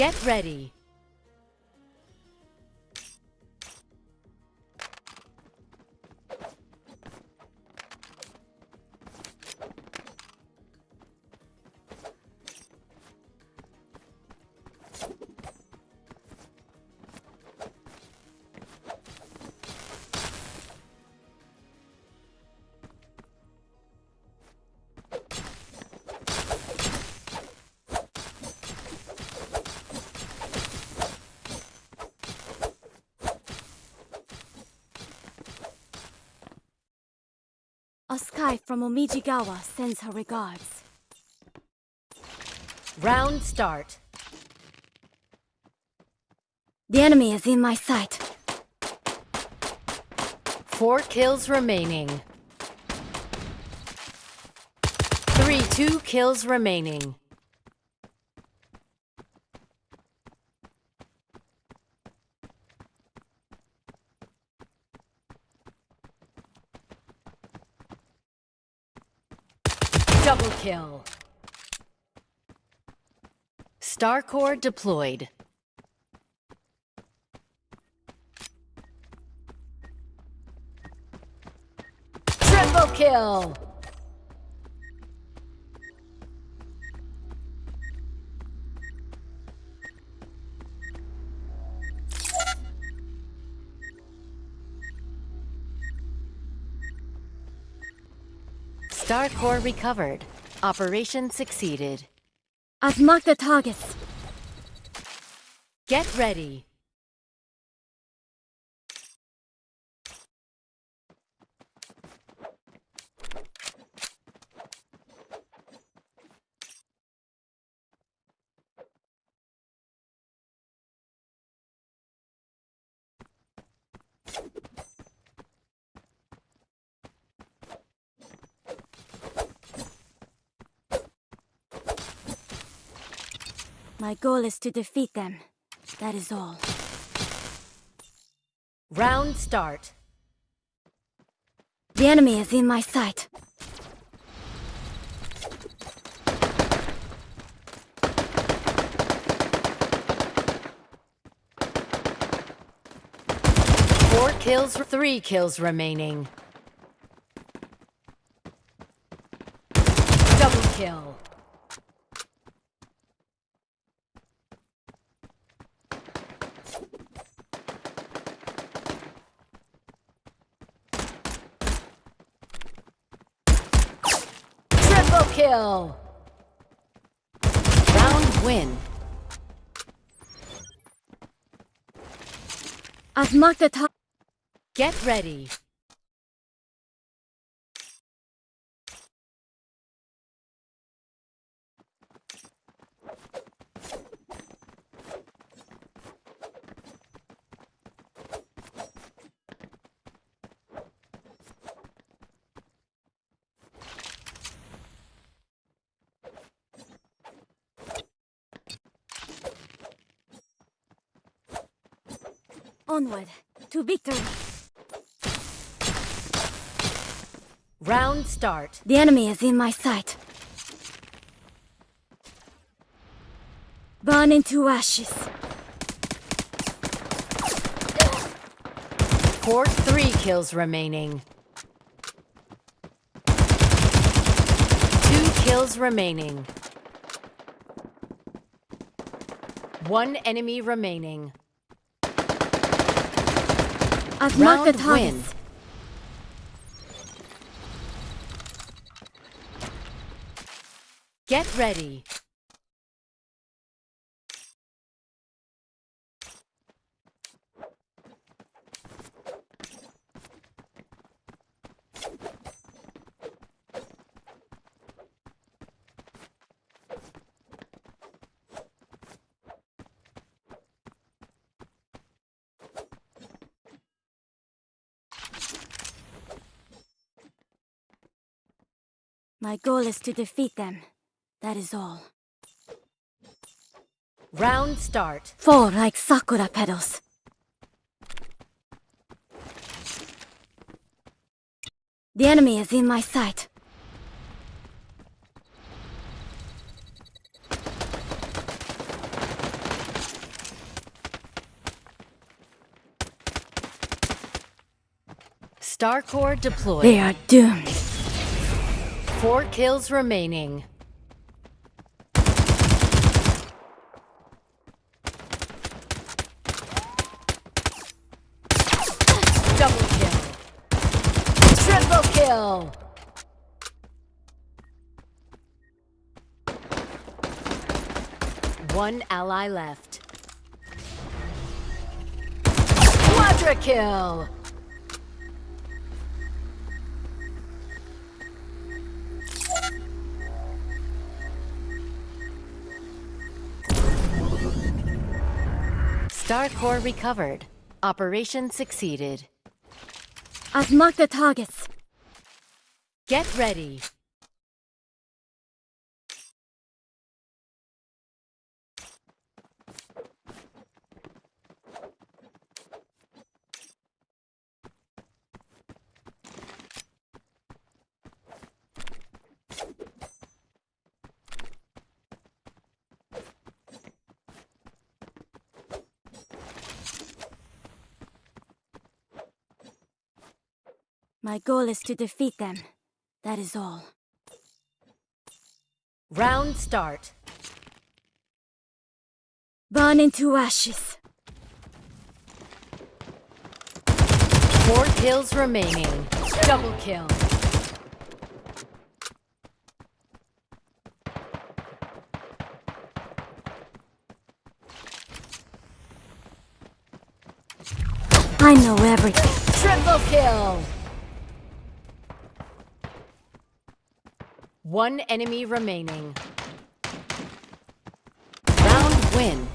Get ready. A sky from Omijigawa sends her regards. Round start. The enemy is in my sight. Four kills remaining. Three, two kills remaining. Double kill. Star Core deployed. Triple kill! Star Core recovered. Operation succeeded. I've marked the targets. Get ready. My goal is to defeat them. That is all. Round start. The enemy is in my sight. Four kills, three kills remaining. Double kill. Triple kill. Round win. I've marked the target. Get ready. Onward, to victory. Round start. The enemy is in my sight. Burn into ashes. Four, three kills remaining. Two kills remaining. One enemy remaining. I've marked the Round targets. Get ready. My goal is to defeat them. That is all. Round start. Fall like sakura petals. The enemy is in my sight. Star Core deployed. They are doomed. Four kills remaining. Double kill. Triple kill. One ally left. Quadra kill. Star Core recovered. Operation succeeded. I've marked the targets. Get ready. My goal is to defeat them. That is all. Round start. Burn into ashes. Four kills remaining. Double kill. I know everything. Triple kill. One enemy remaining. Round win.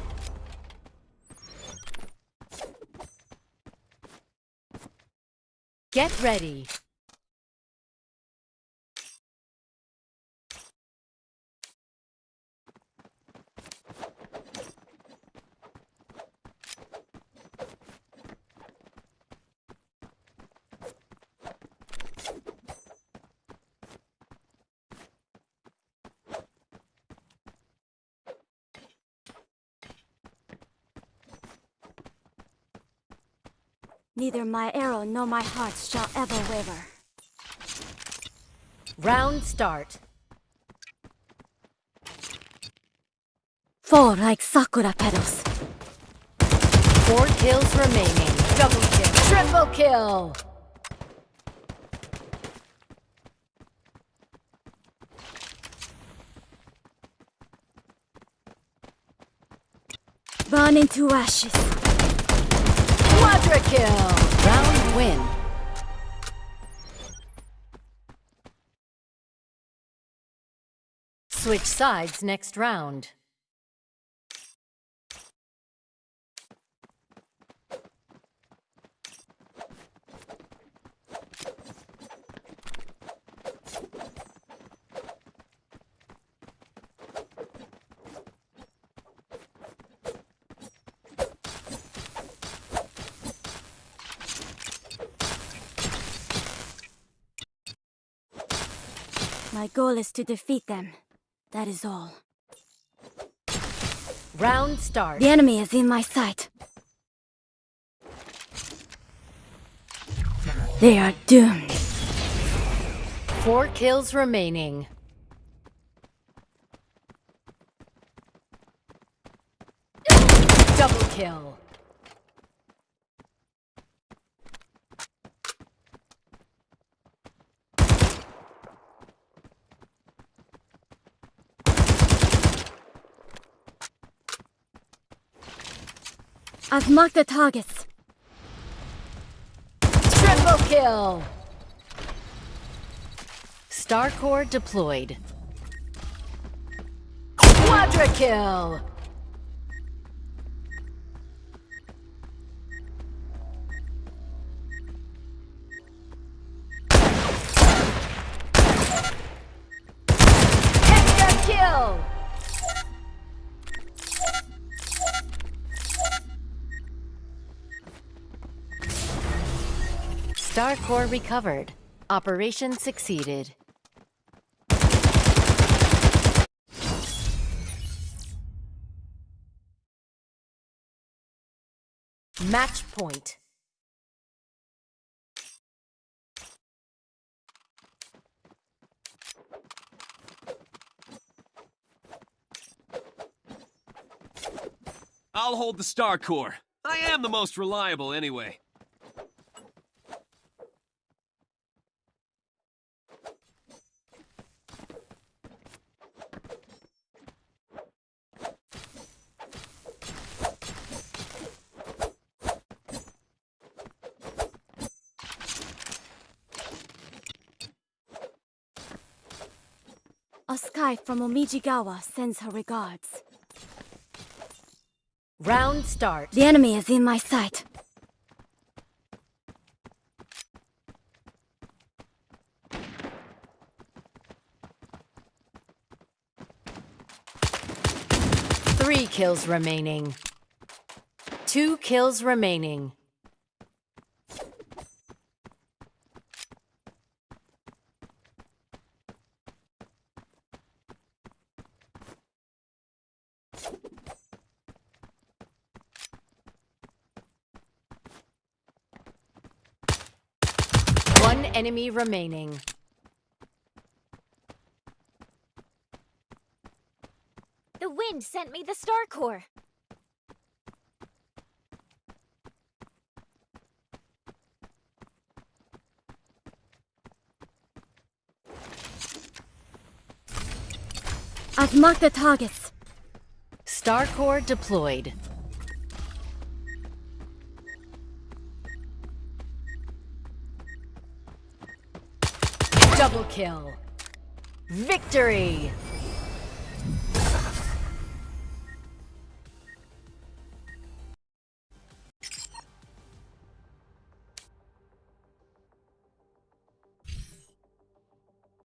Get ready. Neither my arrow nor my heart shall ever waver. Round start. Fall like sakura petals. Four kills remaining. Double kill. Triple kill. Burn into ashes. Quadra kill. Round win. Switch sides next round. My goal is to defeat them. That is all. Round start. The enemy is in my sight. They are doomed. Four kills remaining. Double kill. I've marked the targets. Triple kill. Star Core deployed. Quadra kill. Headshot kill. Star Core recovered. Operation succeeded. Match point. I'll hold the Star Core. I am the most reliable anyway. Sky from Omijigawa sends her regards. Round start. The enemy is in my sight. Three kills remaining. Two kills remaining. One enemy remaining. The wind sent me the star core. I've marked the targets. Star Core deployed. Double kill. Victory!